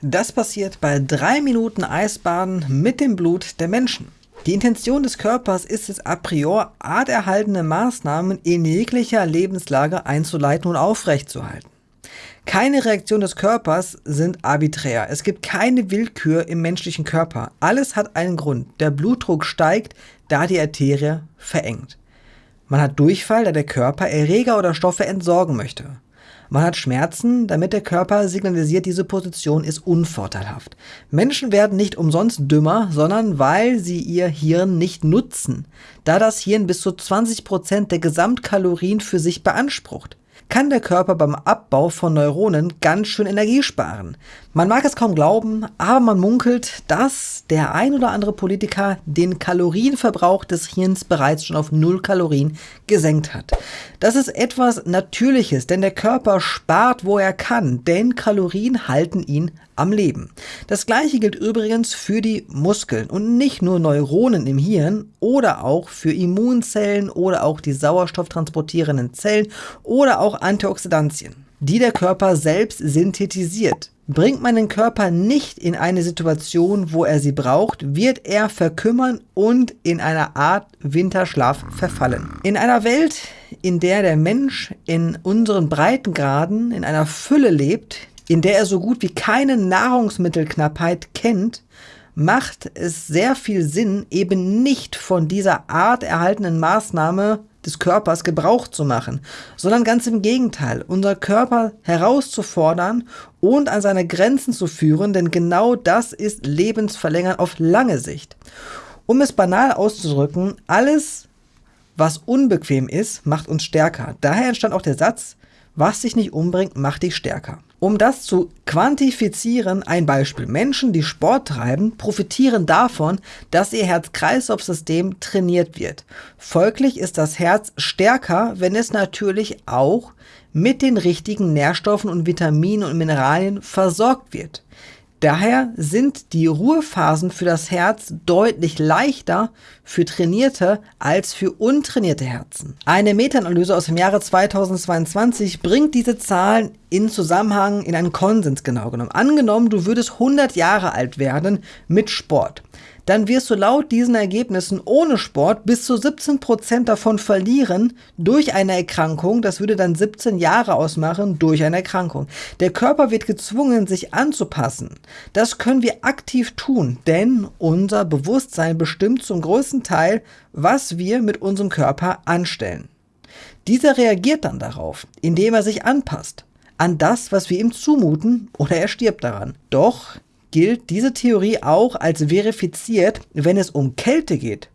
Das passiert bei drei Minuten Eisbaden mit dem Blut der Menschen. Die Intention des Körpers ist es a priori, arterhaltende Maßnahmen in jeglicher Lebenslage einzuleiten und aufrechtzuerhalten. Keine Reaktion des Körpers sind arbiträr. Es gibt keine Willkür im menschlichen Körper. Alles hat einen Grund. Der Blutdruck steigt, da die Arterie verengt. Man hat Durchfall, da der Körper Erreger oder Stoffe entsorgen möchte. Man hat Schmerzen, damit der Körper signalisiert, diese Position ist unvorteilhaft. Menschen werden nicht umsonst dümmer, sondern weil sie ihr Hirn nicht nutzen, da das Hirn bis zu 20% der Gesamtkalorien für sich beansprucht kann der Körper beim Abbau von Neuronen ganz schön Energie sparen. Man mag es kaum glauben, aber man munkelt, dass der ein oder andere Politiker den Kalorienverbrauch des Hirns bereits schon auf 0 Kalorien gesenkt hat. Das ist etwas Natürliches, denn der Körper spart, wo er kann, denn Kalorien halten ihn am Leben. Das gleiche gilt übrigens für die Muskeln und nicht nur Neuronen im Hirn oder auch für Immunzellen oder auch die sauerstofftransportierenden Zellen oder auch Antioxidantien, die der Körper selbst synthetisiert. Bringt man den Körper nicht in eine Situation, wo er sie braucht, wird er verkümmern und in einer Art Winterschlaf verfallen. In einer Welt, in der der Mensch in unseren Breitengraden in einer Fülle lebt, in der er so gut wie keine Nahrungsmittelknappheit kennt, macht es sehr viel Sinn, eben nicht von dieser Art erhaltenen Maßnahme des Körpers Gebrauch zu machen, sondern ganz im Gegenteil, unser Körper herauszufordern und an seine Grenzen zu führen, denn genau das ist Lebensverlängern auf lange Sicht. Um es banal auszudrücken, alles, was unbequem ist, macht uns stärker. Daher entstand auch der Satz, was dich nicht umbringt, macht dich stärker. Um das zu quantifizieren, ein Beispiel. Menschen, die Sport treiben, profitieren davon, dass ihr Herz-Kreislauf-System trainiert wird. Folglich ist das Herz stärker, wenn es natürlich auch mit den richtigen Nährstoffen und Vitaminen und Mineralien versorgt wird. Daher sind die Ruhephasen für das Herz deutlich leichter für trainierte als für untrainierte Herzen. Eine Meta-Analyse aus dem Jahre 2022 bringt diese Zahlen in Zusammenhang in einen Konsens genau genommen. Angenommen, du würdest 100 Jahre alt werden mit Sport dann wirst du laut diesen Ergebnissen ohne Sport bis zu 17% davon verlieren durch eine Erkrankung. Das würde dann 17 Jahre ausmachen durch eine Erkrankung. Der Körper wird gezwungen, sich anzupassen. Das können wir aktiv tun, denn unser Bewusstsein bestimmt zum größten Teil, was wir mit unserem Körper anstellen. Dieser reagiert dann darauf, indem er sich anpasst an das, was wir ihm zumuten, oder er stirbt daran. Doch gilt diese Theorie auch als verifiziert, wenn es um Kälte geht,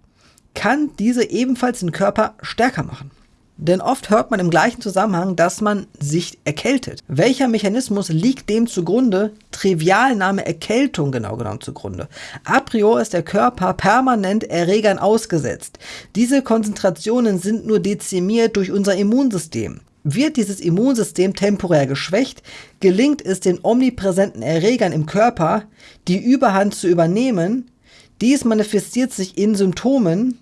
kann diese ebenfalls den Körper stärker machen. Denn oft hört man im gleichen Zusammenhang, dass man sich erkältet. Welcher Mechanismus liegt dem zugrunde? Trivialname Erkältung genau genommen zugrunde. A priori ist der Körper permanent Erregern ausgesetzt. Diese Konzentrationen sind nur dezimiert durch unser Immunsystem. Wird dieses Immunsystem temporär geschwächt, gelingt es den omnipräsenten Erregern im Körper, die Überhand zu übernehmen. Dies manifestiert sich in Symptomen,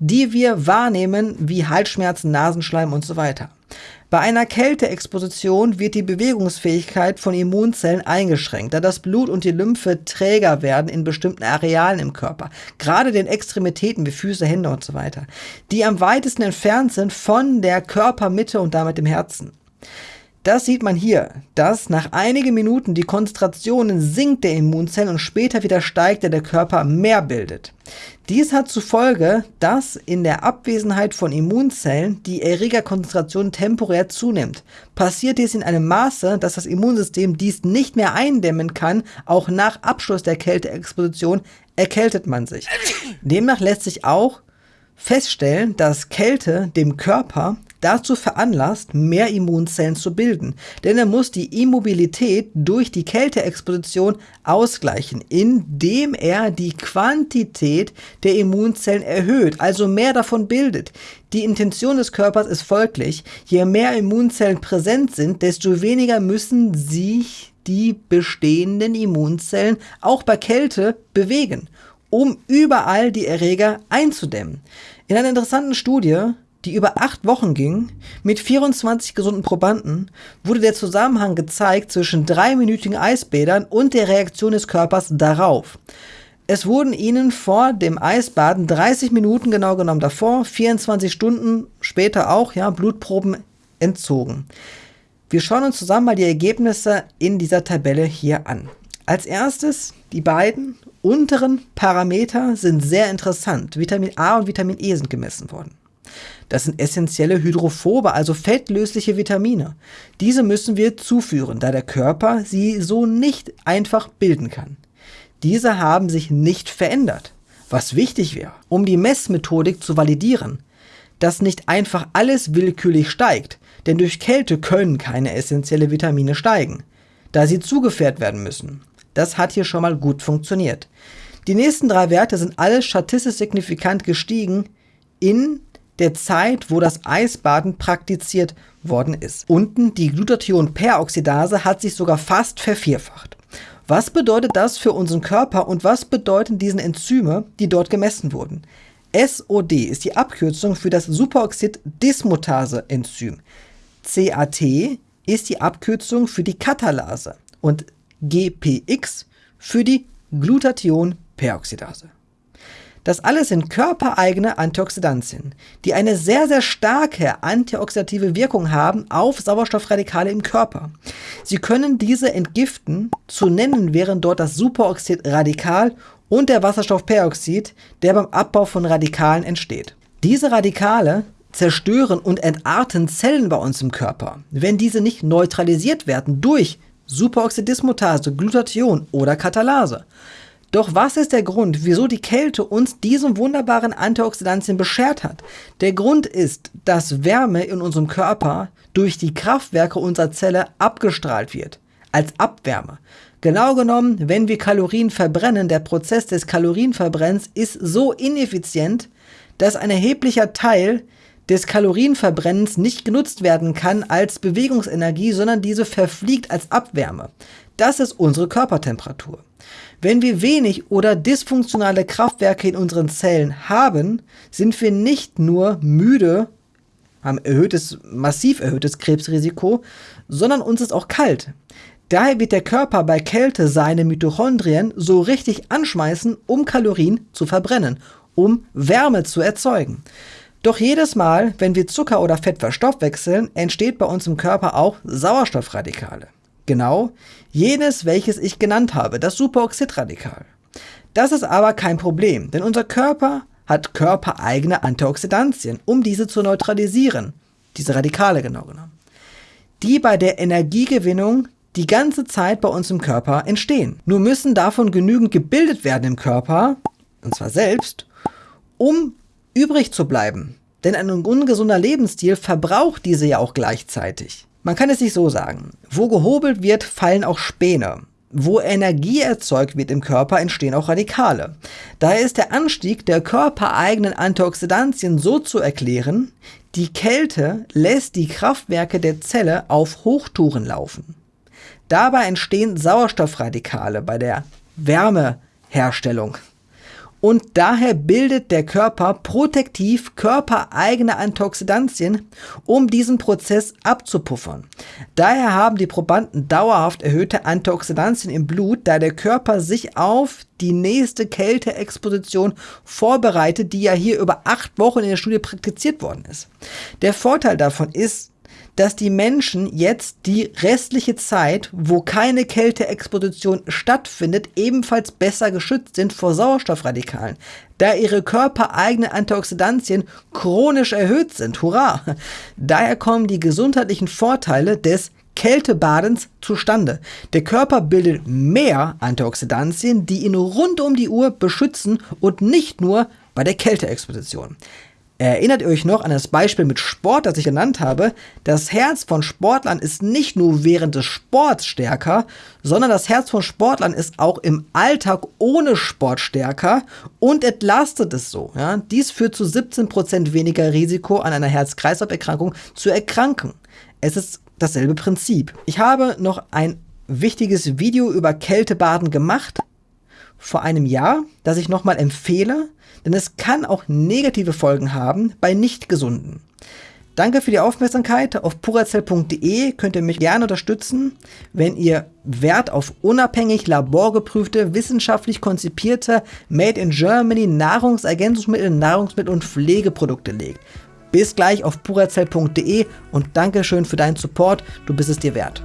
die wir wahrnehmen, wie Halsschmerzen, Nasenschleim und so weiter. Bei einer Kälteexposition wird die Bewegungsfähigkeit von Immunzellen eingeschränkt, da das Blut und die Lymphe träger werden in bestimmten Arealen im Körper, gerade den Extremitäten wie Füße, Hände und so weiter, die am weitesten entfernt sind von der Körpermitte und damit dem Herzen. Das sieht man hier, dass nach einigen Minuten die Konzentration sinkt der Immunzellen und später wieder steigt, da der Körper mehr bildet. Dies hat zur Folge, dass in der Abwesenheit von Immunzellen die Erregerkonzentration temporär zunimmt. Passiert dies in einem Maße, dass das Immunsystem dies nicht mehr eindämmen kann, auch nach Abschluss der Kälteexposition erkältet man sich. Demnach lässt sich auch feststellen, dass Kälte dem Körper dazu veranlasst, mehr Immunzellen zu bilden. Denn er muss die Immobilität durch die Kälteexposition ausgleichen, indem er die Quantität der Immunzellen erhöht, also mehr davon bildet. Die Intention des Körpers ist folglich, je mehr Immunzellen präsent sind, desto weniger müssen sich die bestehenden Immunzellen auch bei Kälte bewegen, um überall die Erreger einzudämmen. In einer interessanten Studie die über acht Wochen ging, mit 24 gesunden Probanden, wurde der Zusammenhang gezeigt zwischen dreiminütigen Eisbädern und der Reaktion des Körpers darauf. Es wurden ihnen vor dem Eisbaden 30 Minuten genau genommen davor, 24 Stunden später auch, ja, Blutproben entzogen. Wir schauen uns zusammen mal die Ergebnisse in dieser Tabelle hier an. Als erstes, die beiden unteren Parameter sind sehr interessant. Vitamin A und Vitamin E sind gemessen worden. Das sind essentielle Hydrophobe, also fettlösliche Vitamine. Diese müssen wir zuführen, da der Körper sie so nicht einfach bilden kann. Diese haben sich nicht verändert, was wichtig wäre, um die Messmethodik zu validieren, dass nicht einfach alles willkürlich steigt, denn durch Kälte können keine essentielle Vitamine steigen, da sie zugefährt werden müssen. Das hat hier schon mal gut funktioniert. Die nächsten drei Werte sind alle statistisch signifikant gestiegen in der Zeit, wo das Eisbaden praktiziert worden ist. Unten die Glutathion-Peroxidase hat sich sogar fast vervierfacht. Was bedeutet das für unseren Körper und was bedeuten diese Enzyme, die dort gemessen wurden? SOD ist die Abkürzung für das Superoxid-Dismutase-Enzym. CAT ist die Abkürzung für die Katalase und GPX für die Glutathion-Peroxidase. Das alles sind körpereigene Antioxidantien, die eine sehr, sehr starke antioxidative Wirkung haben auf Sauerstoffradikale im Körper. Sie können diese entgiften, zu nennen wären dort das Superoxidradikal und der Wasserstoffperoxid, der beim Abbau von Radikalen entsteht. Diese Radikale zerstören und entarten Zellen bei uns im Körper, wenn diese nicht neutralisiert werden durch Superoxidismutase, Glutathion oder Katalase. Doch was ist der Grund, wieso die Kälte uns diesen wunderbaren Antioxidantien beschert hat? Der Grund ist, dass Wärme in unserem Körper durch die Kraftwerke unserer Zelle abgestrahlt wird, als Abwärme. Genau genommen, wenn wir Kalorien verbrennen, der Prozess des Kalorienverbrennens ist so ineffizient, dass ein erheblicher Teil des Kalorienverbrennens nicht genutzt werden kann als Bewegungsenergie, sondern diese verfliegt als Abwärme. Das ist unsere Körpertemperatur. Wenn wir wenig oder dysfunktionale Kraftwerke in unseren Zellen haben, sind wir nicht nur müde, haben erhöhtes, massiv erhöhtes Krebsrisiko, sondern uns ist auch kalt. Daher wird der Körper bei Kälte seine Mitochondrien so richtig anschmeißen, um Kalorien zu verbrennen, um Wärme zu erzeugen. Doch jedes Mal, wenn wir Zucker oder Fett verstoffwechseln, entsteht bei uns im Körper auch Sauerstoffradikale. Genau jenes, welches ich genannt habe, das Superoxidradikal. Das ist aber kein Problem, denn unser Körper hat körpereigene Antioxidantien, um diese zu neutralisieren, diese Radikale genau genommen, die bei der Energiegewinnung die ganze Zeit bei uns im Körper entstehen. Nur müssen davon genügend gebildet werden im Körper, und zwar selbst, um übrig zu bleiben. Denn ein ungesunder Lebensstil verbraucht diese ja auch gleichzeitig. Man kann es sich so sagen. Wo gehobelt wird, fallen auch Späne. Wo Energie erzeugt wird im Körper, entstehen auch Radikale. Daher ist der Anstieg der körpereigenen Antioxidantien so zu erklären, die Kälte lässt die Kraftwerke der Zelle auf Hochtouren laufen. Dabei entstehen Sauerstoffradikale bei der Wärmeherstellung und daher bildet der Körper protektiv körpereigene Antioxidantien, um diesen Prozess abzupuffern. Daher haben die Probanden dauerhaft erhöhte Antioxidantien im Blut, da der Körper sich auf die nächste Kälteexposition vorbereitet, die ja hier über acht Wochen in der Studie praktiziert worden ist. Der Vorteil davon ist, dass die Menschen jetzt die restliche Zeit, wo keine Kälteexposition stattfindet, ebenfalls besser geschützt sind vor Sauerstoffradikalen, da ihre körpereigenen Antioxidantien chronisch erhöht sind. Hurra! Daher kommen die gesundheitlichen Vorteile des Kältebadens zustande. Der Körper bildet mehr Antioxidantien, die ihn rund um die Uhr beschützen und nicht nur bei der Kälteexposition. Erinnert ihr euch noch an das Beispiel mit Sport, das ich genannt habe? Das Herz von Sportlern ist nicht nur während des Sports stärker, sondern das Herz von Sportlern ist auch im Alltag ohne Sport stärker und entlastet es so. Ja? Dies führt zu 17% weniger Risiko an einer Herz-Kreislauf-Erkrankung zu erkranken. Es ist dasselbe Prinzip. Ich habe noch ein wichtiges Video über Kältebaden gemacht vor einem Jahr, das ich nochmal empfehle denn es kann auch negative Folgen haben bei Nichtgesunden. Danke für die Aufmerksamkeit. Auf purazell.de könnt ihr mich gerne unterstützen, wenn ihr Wert auf unabhängig laborgeprüfte, wissenschaftlich konzipierte Made in Germany Nahrungsergänzungsmittel, Nahrungsmittel und Pflegeprodukte legt. Bis gleich auf purazell.de und Dankeschön für deinen Support. Du bist es dir wert.